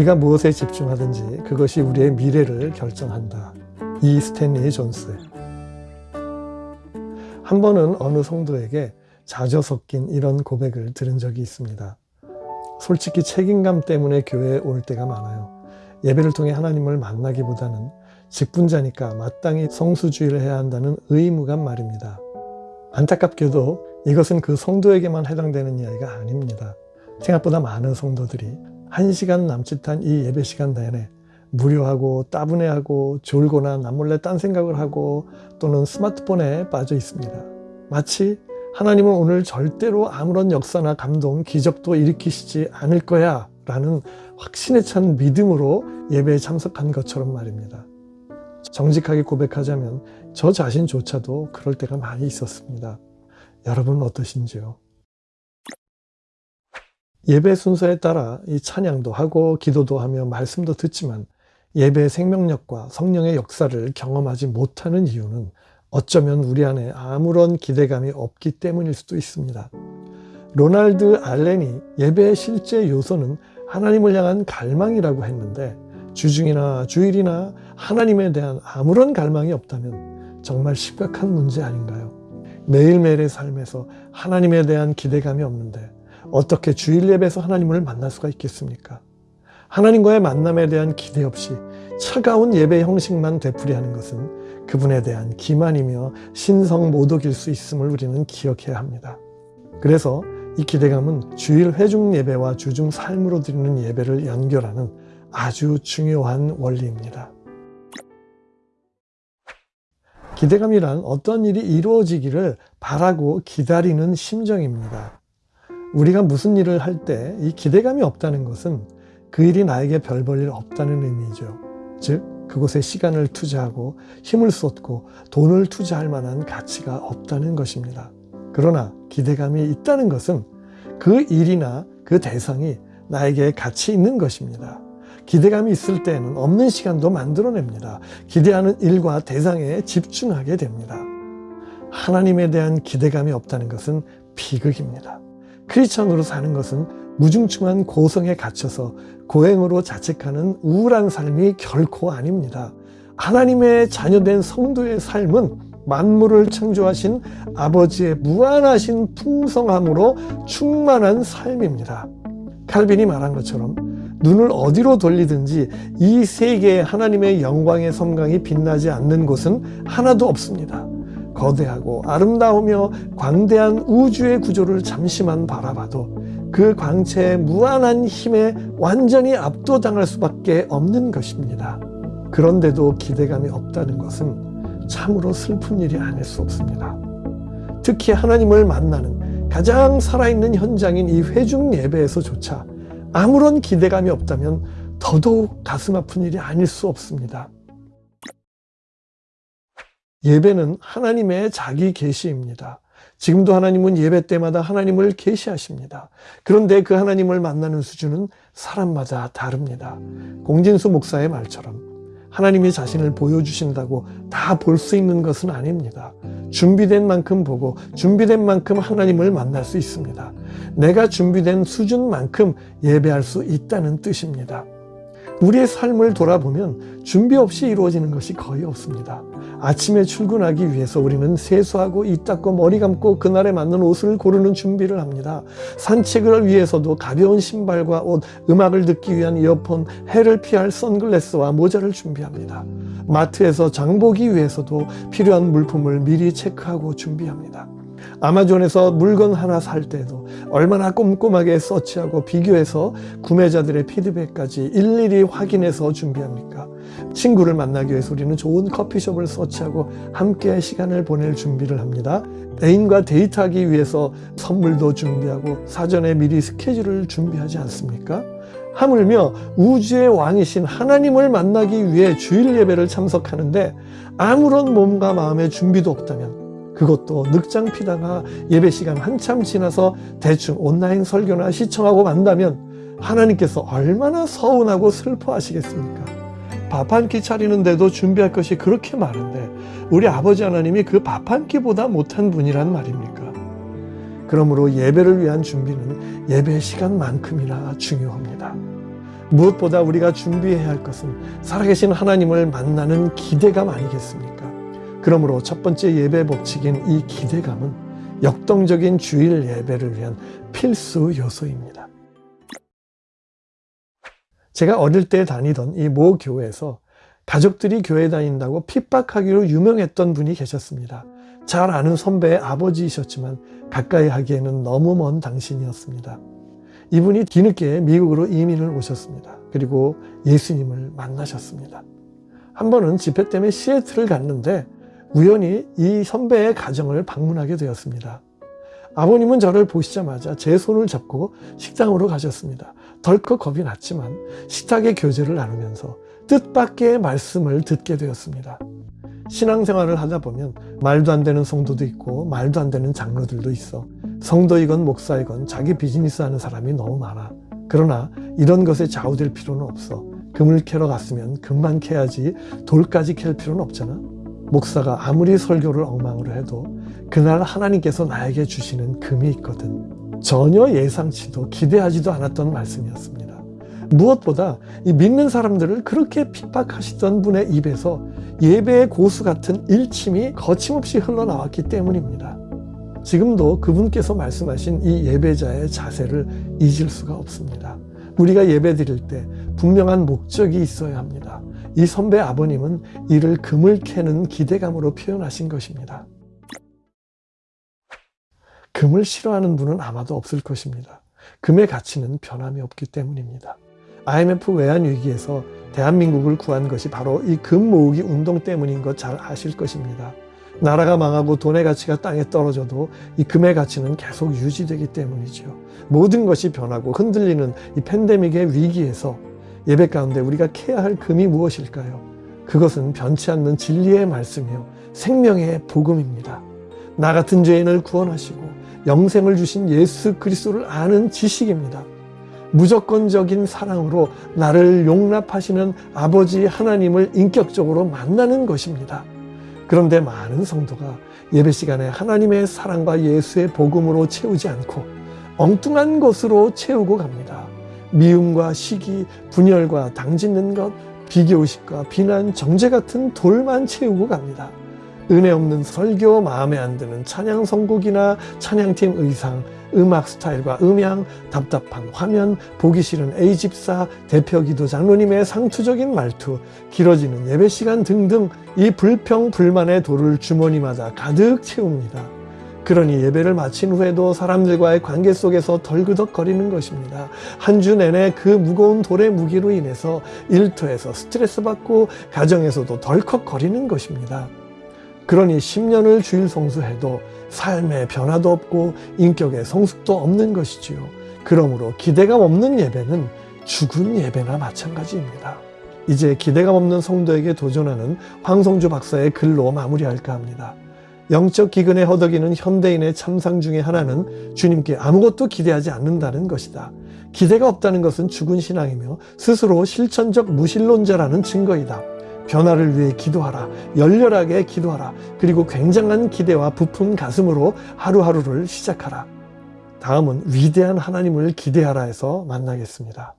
우리가 무엇에 집중하든지 그것이 우리의 미래를 결정한다. 이 스탠리 존스. 한 번은 어느 성도에게 자저 섞인 이런 고백을 들은 적이 있습니다. 솔직히 책임감 때문에 교회에 올 때가 많아요. 예배를 통해 하나님을 만나기보다는 직분자니까 마땅히 성수주의를 해야 한다는 의무감 말입니다. 안타깝게도 이것은 그 성도에게만 해당되는 이야기가 아닙니다. 생각보다 많은 성도들이 한 시간 남짓한 이 예배 시간 내내 무료하고 따분해하고 졸거나 남몰래 딴 생각을 하고 또는 스마트폰에 빠져 있습니다. 마치 하나님은 오늘 절대로 아무런 역사나 감동, 기적도 일으키시지 않을 거야 라는 확신에 찬 믿음으로 예배에 참석한 것처럼 말입니다. 정직하게 고백하자면 저 자신조차도 그럴 때가 많이 있었습니다. 여러분은 어떠신지요? 예배 순서에 따라 이 찬양도 하고 기도도 하며 말씀도 듣지만 예배의 생명력과 성령의 역사를 경험하지 못하는 이유는 어쩌면 우리 안에 아무런 기대감이 없기 때문일 수도 있습니다. 로날드 알렌이 예배의 실제 요소는 하나님을 향한 갈망이라고 했는데 주중이나 주일이나 하나님에 대한 아무런 갈망이 없다면 정말 심각한 문제 아닌가요? 매일매일의 삶에서 하나님에 대한 기대감이 없는데 어떻게 주일 예배에서 하나님을 만날 수가 있겠습니까? 하나님과의 만남에 대한 기대 없이 차가운 예배 형식만 되풀이하는 것은 그분에 대한 기만이며 신성 모독일 수 있음을 우리는 기억해야 합니다. 그래서 이 기대감은 주일 회중 예배와 주중 삶으로 드리는 예배를 연결하는 아주 중요한 원리입니다. 기대감이란 어떤 일이 이루어지기를 바라고 기다리는 심정입니다. 우리가 무슨 일을 할 때 이 기대감이 없다는 것은 그 일이 나에게 별 볼 일 없다는 의미죠. 즉, 그곳에 시간을 투자하고 힘을 쏟고 돈을 투자할 만한 가치가 없다는 것입니다. 그러나 기대감이 있다는 것은 그 일이나 그 대상이 나에게 가치 있는 것입니다. 기대감이 있을 때는 없는 시간도 만들어냅니다. 기대하는 일과 대상에 집중하게 됩니다. 하나님에 대한 기대감이 없다는 것은 비극입니다. 크리스천으로 사는 것은 무중충한 고성에 갇혀서 고행으로 자책하는 우울한 삶이 결코 아닙니다. 하나님의 자녀된 성도의 삶은 만물을 창조하신 아버지의 무한하신 풍성함으로 충만한 삶입니다. 칼빈이 말한 것처럼 눈을 어디로 돌리든지 이 세계에 하나님의 영광의 섬광이 빛나지 않는 곳은 하나도 없습니다. 거대하고 아름다우며 광대한 우주의 구조를 잠시만 바라봐도 그 광채의 무한한 힘에 완전히 압도당할 수밖에 없는 것입니다. 그런데도 기대감이 없다는 것은 참으로 슬픈 일이 아닐 수 없습니다. 특히 하나님을 만나는 가장 살아있는 현장인 이 회중 예배에서조차 아무런 기대감이 없다면 더더욱 가슴 아픈 일이 아닐 수 없습니다. 예배는 하나님의 자기 계시입니다. 지금도 하나님은 예배 때마다 하나님을 계시하십니다. 그런데 그 하나님을 만나는 수준은 사람마다 다릅니다. 공진수 목사의 말처럼 하나님이 자신을 보여주신다고 다 볼 수 있는 것은 아닙니다. 준비된 만큼 보고 준비된 만큼 하나님을 만날 수 있습니다. 내가 준비된 수준만큼 예배할 수 있다는 뜻입니다. 우리의 삶을 돌아보면 준비 없이 이루어지는 것이 거의 없습니다. 아침에 출근하기 위해서 우리는 세수하고 이 닦고 머리 감고 그날에 맞는 옷을 고르는 준비를 합니다. 산책을 위해서도 가벼운 신발과 옷, 음악을 듣기 위한 이어폰, 해를 피할 선글라스와 모자를 준비합니다. 마트에서 장보기 위해서도 필요한 물품을 미리 체크하고 준비합니다. 아마존에서 물건 하나 살 때도 얼마나 꼼꼼하게 서치하고 비교해서 구매자들의 피드백까지 일일이 확인해서 준비합니까? 친구를 만나기 위해서 우리는 좋은 커피숍을 서치하고 함께 시간을 보낼 준비를 합니다. 애인과 데이트하기 위해서 선물도 준비하고 사전에 미리 스케줄을 준비하지 않습니까? 하물며 우주의 왕이신 하나님을 만나기 위해 주일 예배를 참석하는데 아무런 몸과 마음의 준비도 없다면 그것도 늑장 피다가 예배 시간 한참 지나서 대충 온라인 설교나 시청하고 만다면 하나님께서 얼마나 서운하고 슬퍼하시겠습니까? 밥 한 끼 차리는데도 준비할 것이 그렇게 많은데 우리 아버지 하나님이 그 밥 한 끼보다 못한 분이란 말입니까? 그러므로 예배를 위한 준비는 예배 시간만큼이나 중요합니다. 무엇보다 우리가 준비해야 할 것은 살아계신 하나님을 만나는 기대감 아니겠습니까? 그러므로 첫 번째 예배 법칙인 이 기대감은 역동적인 주일 예배를 위한 필수 요소입니다. 제가 어릴 때 다니던 이 모 교회에서 가족들이 교회 다닌다고 핍박하기로 유명했던 분이 계셨습니다. 잘 아는 선배의 아버지이셨지만 가까이 하기에는 너무 먼 당신이었습니다. 이분이 뒤늦게 미국으로 이민을 오셨습니다. 그리고 예수님을 만나셨습니다. 한 번은 집회 때문에 시애틀을 갔는데 우연히 이 선배의 가정을 방문하게 되었습니다. 아버님은 저를 보시자마자 제 손을 잡고 식당으로 가셨습니다. 덜컥 겁이 났지만 식탁의 교제를 나누면서 뜻밖의 말씀을 듣게 되었습니다. 신앙생활을 하다 보면 말도 안 되는 성도도 있고 말도 안 되는 장로들도 있어 성도이건 목사이건 자기 비즈니스 하는 사람이 너무 많아. 그러나 이런 것에 좌우될 필요는 없어. 금을 캐러 갔으면 금만 캐야지 돌까지 캘 필요는 없잖아. 목사가 아무리 설교를 엉망으로 해도 그날 하나님께서 나에게 주시는 금이 있거든. 전혀 예상치도 기대하지도 않았던 말씀이었습니다. 무엇보다 이 믿는 사람들을 그렇게 핍박하시던 분의 입에서 예배의 고수 같은 일침이 거침없이 흘러나왔기 때문입니다. 지금도 그분께서 말씀하신 이 예배자의 자세를 잊을 수가 없습니다. 우리가 예배 드릴 때 분명한 목적이 있어야 합니다. 이 선배 아버님은 이를 금을 캐는 기대감으로 표현하신 것입니다. 금을 싫어하는 분은 아마도 없을 것입니다. 금의 가치는 변함이 없기 때문입니다. IMF 외환위기에서 대한민국을 구한 것이 바로 이 금 모으기 운동 때문인 것 잘 아실 것입니다. 나라가 망하고 돈의 가치가 땅에 떨어져도 이 금의 가치는 계속 유지되기 때문이죠. 모든 것이 변하고 흔들리는 이 팬데믹의 위기에서 예배 가운데 우리가 캐야 할 금이 무엇일까요? 그것은 변치 않는 진리의 말씀이요. 생명의 복음입니다. 나 같은 죄인을 구원하시고 영생을 주신 예수 그리스도를 아는 지식입니다. 무조건적인 사랑으로 나를 용납하시는 아버지 하나님을 인격적으로 만나는 것입니다. 그런데 많은 성도가 예배 시간에 하나님의 사랑과 예수의 복음으로 채우지 않고 엉뚱한 것으로 채우고 갑니다. 미움과 시기, 분열과 당짓는 것, 비교의식과 비난, 정죄 같은 돌만 채우고 갑니다. 은혜 없는 설교, 마음에 안 드는 찬양 선곡이나 찬양팀 의상, 음악 스타일과 음향, 답답한 화면, 보기 싫은 A집사, 대표 기도 장로님의 상투적인 말투, 길어지는 예배 시간 등등 이 불평, 불만의 돌을 주머니마다 가득 채웁니다. 그러니 예배를 마친 후에도 사람들과의 관계 속에서 덜그덕거리는 것입니다. 한 주 내내 그 무거운 돌의 무기로 인해서 일터에서 스트레스 받고 가정에서도 덜컥거리는 것입니다. 그러니 10년을 주일 성수해도 삶의 변화도 없고 인격의 성숙도 없는 것이지요. 그러므로 기대감 없는 예배는 죽은 예배나 마찬가지입니다. 이제 기대감 없는 성도에게 도전하는 황성주 박사의 글로 마무리할까 합니다. 영적 기근에 허덕이는 현대인의 참상 중의 하나는 주님께 아무것도 기대하지 않는다는 것이다. 기대가 없다는 것은 죽은 신앙이며 스스로 실천적 무신론자라는 증거이다. 변화를 위해 기도하라. 열렬하게 기도하라. 그리고 굉장한 기대와 부푼 가슴으로 하루하루를 시작하라. 다음은 위대한 하나님을 기대하라 해서 만나겠습니다.